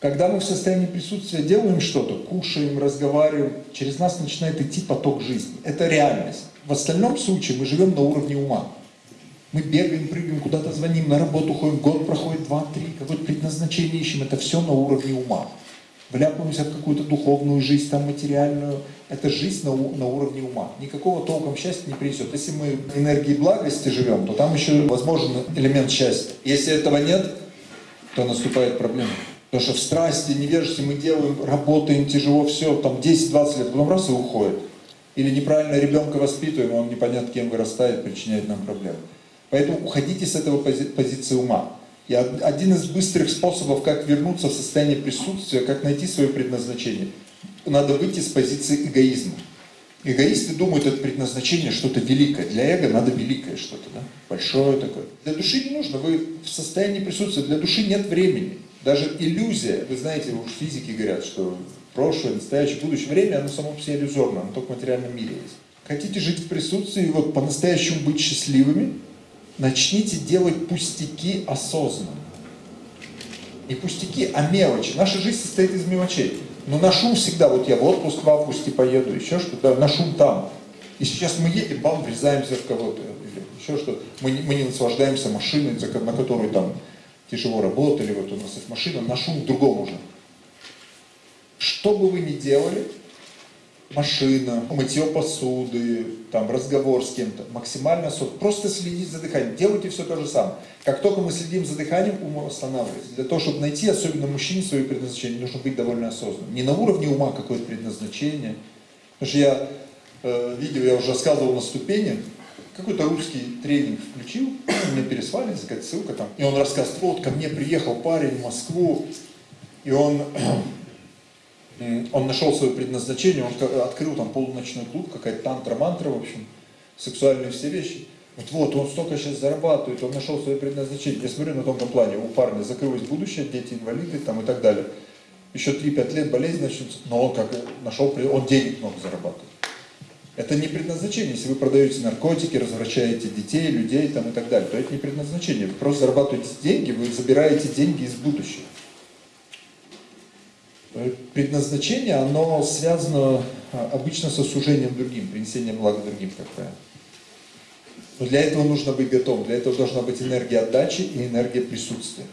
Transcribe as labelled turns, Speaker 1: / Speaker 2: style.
Speaker 1: Когда мы в состоянии присутствия делаем что-то, кушаем, разговариваем, через нас начинает идти поток жизни. Это реальность. В остальном случае мы живем на уровне ума. Мы бегаем, прыгаем, куда-то звоним, на работу ходим, год проходит, два, три, какое-то предназначение ищем. Это все на уровне ума. Вляпаемся в какую-то духовную жизнь, там материальную. Это жизнь на, на уровне ума. Никакого толком счастья не принесет. Если мы в энергии благости живем, то там еще возможен элемент счастья. Если этого нет, то наступает проблема. Потому что в страсти, невежестве мы делаем, работаем тяжело, все, там 10-20 лет, потом раз и уходит. Или неправильно ребенка воспитываем, он непонятно кем вырастает, причиняет нам проблемы. Поэтому уходите с этого пози позиции ума. И один из быстрых способов, как вернуться в состояние присутствия, как найти свое предназначение, надо выйти с позиции эгоизма. Эгоисты думают, это предназначение что-то великое. Для эго надо великое что-то, да? большое такое. Для души не нужно, вы в состоянии присутствия, для души нет времени. Даже иллюзия, вы знаете, уж физики говорят, что прошлое, настоящее, будущее время, оно само по себе иллюзорно, оно только в материальном мире есть. Хотите жить в присутствии, вот по-настоящему быть счастливыми, начните делать пустяки осознанно. Не пустяки, а мелочи. Наша жизнь состоит из мелочей. Но на шум всегда, вот я в отпуск в августе поеду, еще что-то, на шум там. И сейчас мы едем, бам, врезаемся в кого-то, еще что-то. Мы, мы не наслаждаемся машиной, на которой там тяжело работали, вот у нас есть машина, на шум в другом уже. Что бы вы ни делали, машина, мытье посуды, там, разговор с кем-то, максимально сот. Просто следите за дыханием. Делайте все то же самое. Как только мы следим за дыханием, ум останавливается. Для того, чтобы найти, особенно мужчине, свое предназначение, нужно быть довольно осознанным. Не на уровне ума какое-то предназначение. Потому что я э, видео, я уже рассказывал на ступени, какой-то русский тренинг включил, мне переслали, какая-то ссылка там, и он рассказывает, вот ко мне приехал парень в Москву, и он он нашел свое предназначение, он открыл там полуночной клуб, какая-то тантра-мантра, в общем, сексуальные все вещи. Вот, вот, он столько сейчас зарабатывает, он нашел свое предназначение. Я смотрю на тонком плане, у парня закрылось будущее, дети инвалиды там и так далее. Еще 3-5 лет болезнь начнется, но он как нашел, он денег много зарабатывает. Это не предназначение. Если вы продаете наркотики, развращаете детей, людей там и так далее, то это не предназначение. Вы просто зарабатываете деньги, вы забираете деньги из будущего. Предназначение, оно связано а, обычно со служением другим, принесением блага другим, как правило. Но для этого нужно быть готовым, для этого должна быть энергия отдачи и энергия присутствия.